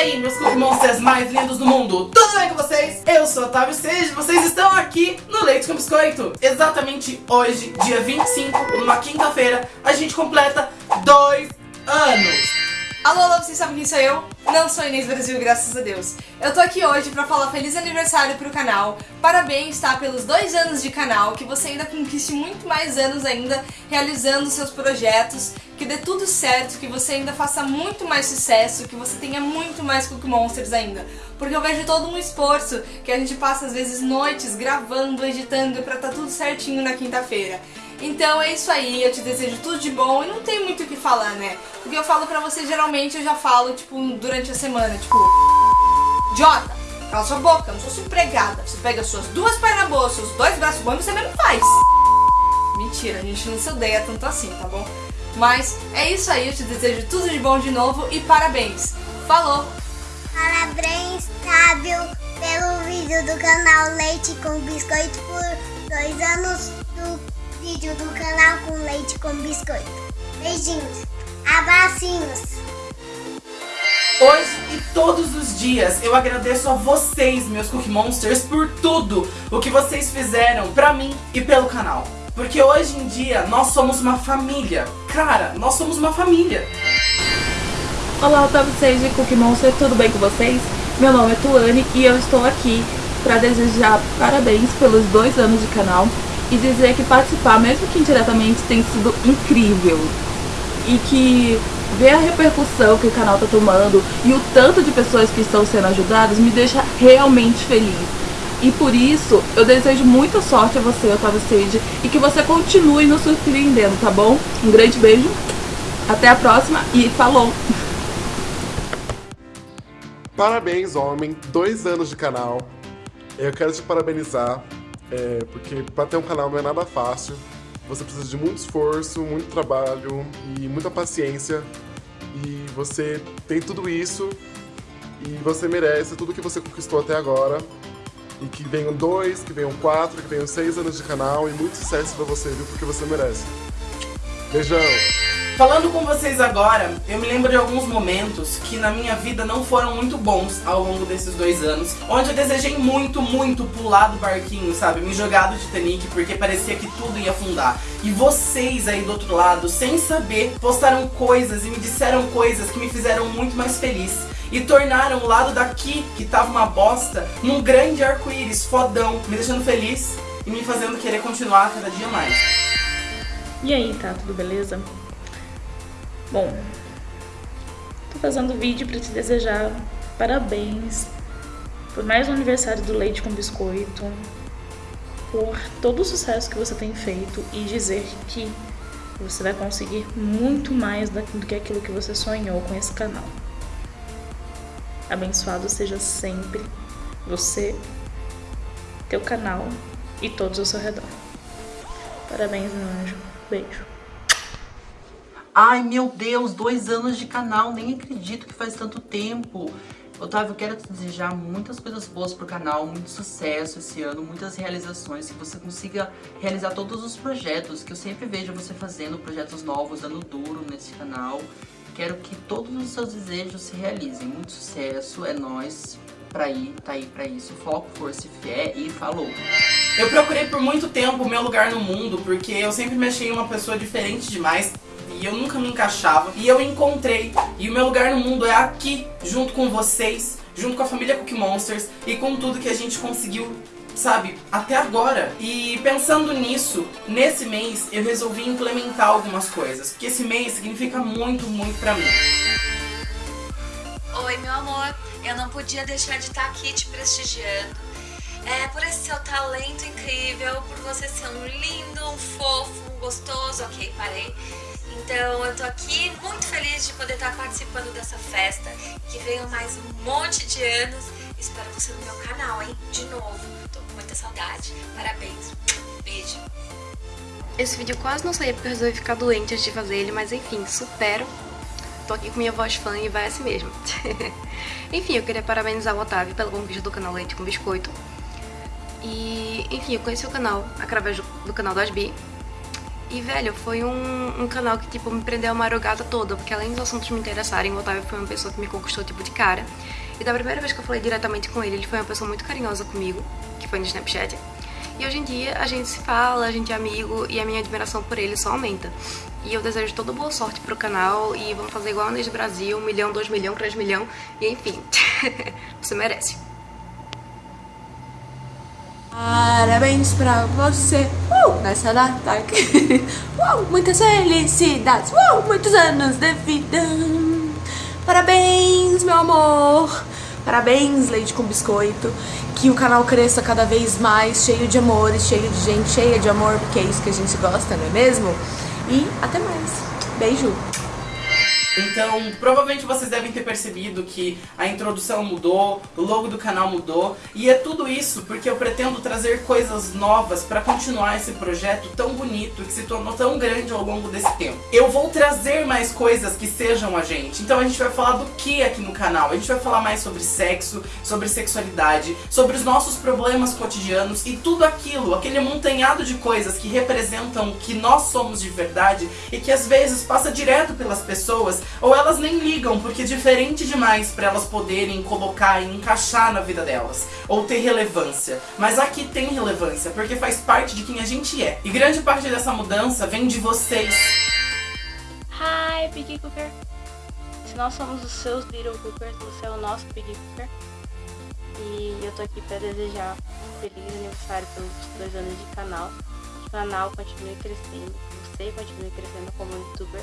aí, meus Monsters mais lindos do mundo, tudo bem com vocês? Eu sou Otávio Seja, vocês estão aqui no Leite com Biscoito. Exatamente hoje, dia 25, numa quinta-feira, a gente completa dois anos. Alô, alô, vocês sabem quem sou eu? Não sou Inês Brasil, graças a Deus. Eu tô aqui hoje pra falar feliz aniversário pro canal. Parabéns, tá? Pelos dois anos de canal, que você ainda conquiste muito mais anos ainda realizando seus projetos, que dê tudo certo, que você ainda faça muito mais sucesso, que você tenha muito mais Cookie Monsters ainda. Porque eu vejo todo um esforço que a gente passa às vezes noites gravando, editando pra tá tudo certinho na quinta-feira. Então é isso aí, eu te desejo tudo de bom e não tem muito o que falar, né? Porque eu falo pra você, geralmente eu já falo, tipo, durante a semana, tipo... Jota, cala sua boca, eu não sou sua empregada. Você pega suas duas pernas boas, seus dois braços bons e você mesmo faz. Mentira, a gente não se odeia tanto assim, tá bom? Mas é isso aí, eu te desejo tudo de bom de novo e parabéns. Falou! Parabéns, Tábio, pelo vídeo do canal Leite com Biscoito por dois anos vídeo do canal com leite com biscoito. Beijinhos, abracinhos. Hoje e todos os dias eu agradeço a vocês, meus Cookie Monsters, por tudo o que vocês fizeram pra mim e pelo canal. Porque hoje em dia nós somos uma família. Cara, nós somos uma família. Olá, Otávio Seiji e Cookie Monster, tudo bem com vocês? Meu nome é Tuane e eu estou aqui para desejar parabéns pelos dois anos de canal e dizer que participar, mesmo que indiretamente, tem sido incrível. E que ver a repercussão que o canal está tomando e o tanto de pessoas que estão sendo ajudadas me deixa realmente feliz. E por isso, eu desejo muita sorte a você, Otávio Sage, e que você continue nos surpreendendo, tá bom? Um grande beijo, até a próxima e falou! Parabéns, homem, dois anos de canal. Eu quero te parabenizar é, porque para ter um canal não é nada fácil. Você precisa de muito esforço, muito trabalho e muita paciência. E você tem tudo isso e você merece tudo que você conquistou até agora. E que venham dois, que venham quatro, que venham seis anos de canal e muito sucesso pra você, viu? Porque você merece. Beijão! Falando com vocês agora, eu me lembro de alguns momentos que na minha vida não foram muito bons ao longo desses dois anos, onde eu desejei muito, muito pular do barquinho, sabe? Me jogar do Titanic porque parecia que tudo ia afundar. E vocês aí do outro lado, sem saber, postaram coisas e me disseram coisas que me fizeram muito mais feliz. E tornaram o lado daqui, que tava uma bosta, num grande arco-íris fodão, me deixando feliz e me fazendo querer continuar cada dia mais. E aí, tá tudo beleza? Bom, tô fazendo vídeo para te desejar parabéns por mais um aniversário do Leite com Biscoito, por todo o sucesso que você tem feito e dizer que você vai conseguir muito mais do que aquilo que você sonhou com esse canal. Abençoado seja sempre você, teu canal e todos ao seu redor. Parabéns, meu anjo. Beijo. Ai, meu Deus, dois anos de canal, nem acredito que faz tanto tempo. Otávio, quero te desejar muitas coisas boas pro canal, muito sucesso esse ano, muitas realizações, que você consiga realizar todos os projetos, que eu sempre vejo você fazendo projetos novos, dando duro nesse canal. Quero que todos os seus desejos se realizem. Muito sucesso, é nóis, pra ir, tá aí pra isso. Foco, força e fé e falou! Eu procurei por muito tempo o meu lugar no mundo, porque eu sempre me achei uma pessoa diferente demais e eu nunca me encaixava. E eu encontrei, e o meu lugar no mundo é aqui, junto com vocês, junto com a família Cookie Monsters e com tudo que a gente conseguiu sabe, até agora. E pensando nisso, nesse mês eu resolvi implementar algumas coisas, porque esse mês significa muito, muito pra mim. Oi, meu amor, eu não podia deixar de estar aqui te prestigiando. É, por esse seu talento incrível, por você ser um lindo, um fofo, um gostoso, ok, parei. Então eu tô aqui muito feliz de poder estar participando dessa festa, que venham mais um monte de anos. Espero você no meu canal, hein? De novo, tô com muita saudade. Parabéns, beijo. Esse vídeo quase não saía porque eu resolvi ficar doente antes de fazer ele, mas enfim, supero. Tô aqui com minha voz fã e vai assim mesmo. enfim, eu queria parabenizar o Otávio pela conquista do canal Leite com Biscoito. E, enfim, eu conheci o canal através do, do canal do Asbi. E, velho, foi um, um canal que, tipo, me prendeu a madrugada toda, porque além dos assuntos me interessarem, o Otávio foi uma pessoa que me conquistou, tipo, de cara. E da primeira vez que eu falei diretamente com ele, ele foi uma pessoa muito carinhosa comigo, que foi no Snapchat. E hoje em dia a gente se fala, a gente é amigo e a minha admiração por ele só aumenta. E eu desejo toda boa sorte pro canal e vamos fazer igual a Inês Brasil, um milhão, dois milhão, três milhão e enfim, você merece. Parabéns pra você. Uh, nessa data uh, Muitas felicidades. Uh, Muitos anos de vida. Parabéns, meu amor. Parabéns, Leite com Biscoito. Que o canal cresça cada vez mais Cheio de amores, cheio de gente cheia de amor Porque é isso que a gente gosta, não é mesmo? E até mais. Beijo então, provavelmente vocês devem ter percebido que a introdução mudou, o logo do canal mudou, e é tudo isso porque eu pretendo trazer coisas novas para continuar esse projeto tão bonito que se tornou tão grande ao longo desse tempo. Eu vou trazer mais coisas que sejam a gente. Então a gente vai falar do que aqui no canal? A gente vai falar mais sobre sexo, sobre sexualidade, sobre os nossos problemas cotidianos e tudo aquilo, aquele montanhado de coisas que representam o que nós somos de verdade e que às vezes passa direto pelas pessoas ou elas nem ligam porque é diferente demais para elas poderem colocar e encaixar na vida delas, ou ter relevância. Mas aqui tem relevância, porque faz parte de quem a gente é. E grande parte dessa mudança vem de vocês. Hi, Big Cooker. Se nós somos os seus Little Cookers, você é o nosso Big Cooker. E eu tô aqui para desejar feliz aniversário pelos dois anos de canal. Que o canal continue crescendo, que você continue crescendo como youtuber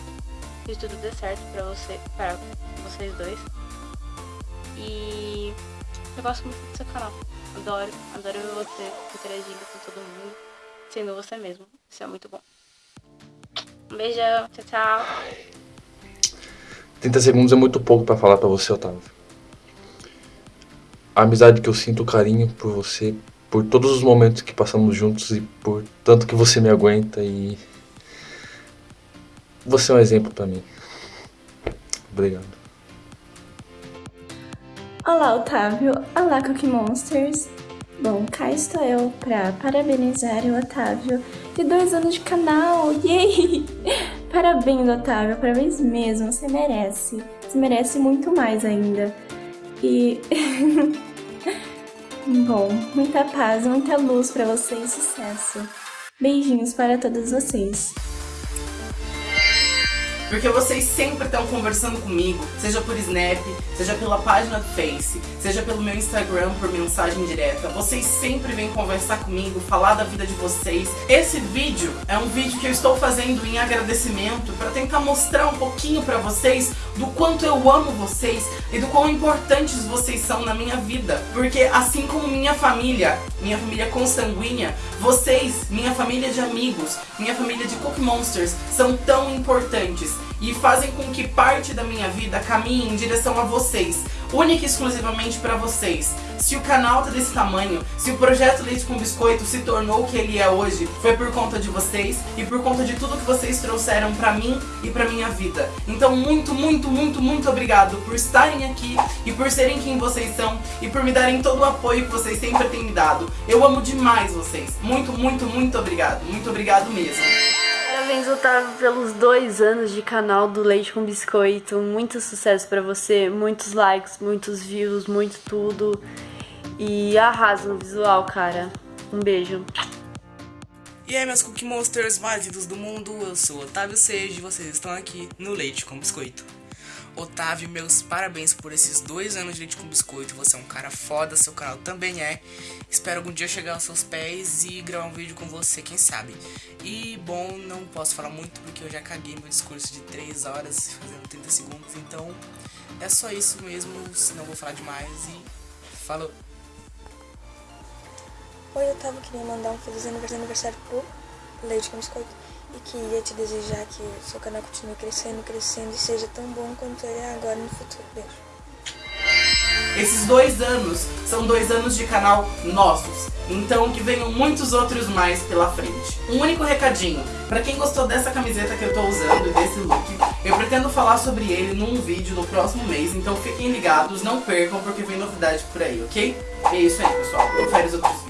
que tudo dê certo pra você, para vocês dois. E eu gosto muito do seu canal. Adoro, adoro ver você interagindo com todo mundo, sendo você mesmo. Isso é muito bom. Um beijão, tchau, tchau. 30 segundos é muito pouco pra falar pra você, Otávio. A amizade que eu sinto, o carinho por você, por todos os momentos que passamos juntos e por tanto que você me aguenta e você é um exemplo para mim. Obrigado. Olá, Otávio. Olá, Cookie Monsters. Bom, cá estou eu para parabenizar o Otávio de dois anos de canal. Yay! Parabéns, Otávio. Parabéns mesmo. Você merece. Você merece muito mais ainda. E... Bom, muita paz, muita luz para você e sucesso. Beijinhos para todos vocês. Porque vocês sempre estão conversando comigo, seja por Snap, seja pela página do Face, seja pelo meu Instagram por mensagem direta. Vocês sempre vêm conversar comigo, falar da vida de vocês. Esse vídeo é um vídeo que eu estou fazendo em agradecimento para tentar mostrar um pouquinho para vocês do quanto eu amo vocês e do quão importantes vocês são na minha vida. Porque assim como minha família, minha família consanguínea, vocês, minha família de amigos, minha família de Cook Monsters, são tão importantes e fazem com que parte da minha vida caminhe em direção a vocês, única e exclusivamente para vocês. Se o canal tá desse tamanho, se o projeto Leite com Biscoito se tornou o que ele é hoje, foi por conta de vocês e por conta de tudo que vocês trouxeram pra mim e pra minha vida. Então muito, muito, muito, muito obrigado por estarem aqui e por serem quem vocês são e por me darem todo o apoio que vocês sempre têm me dado. Eu amo demais vocês. Muito, muito, muito obrigado. Muito obrigado mesmo. Parabéns, Otávio, pelos dois anos de canal do Leite com Biscoito. Muito sucesso pra você, muitos likes, muitos views, muito tudo. E arrasa no visual, cara. Um beijo. E aí, meus Cookie Monsters mais lindos do mundo, eu sou Otávio Seiji e vocês estão aqui no Leite com Biscoito. Otávio, meus parabéns por esses dois anos de Leite com Biscoito. Você é um cara foda, seu canal também é. Espero algum dia chegar aos seus pés e gravar um vídeo com você, quem sabe. E, bom, não posso falar muito porque eu já caguei meu discurso de 3 horas fazendo 30 segundos. Então, é só isso mesmo, senão vou falar demais e falou! Oi, Otávio, queria mandar um feliz aniversário pro Leite com Biscoito e queria te desejar que o seu canal continue crescendo, crescendo e seja tão bom quanto ele é agora no futuro. Beijo. Esses dois anos são dois anos de canal nossos, então que venham muitos outros mais pela frente. Um único recadinho, pra quem gostou dessa camiseta que eu tô usando e desse look, eu pretendo falar sobre ele num vídeo no próximo mês, então fiquem ligados, não percam porque vem novidade por aí, ok? É isso aí pessoal, confere os outros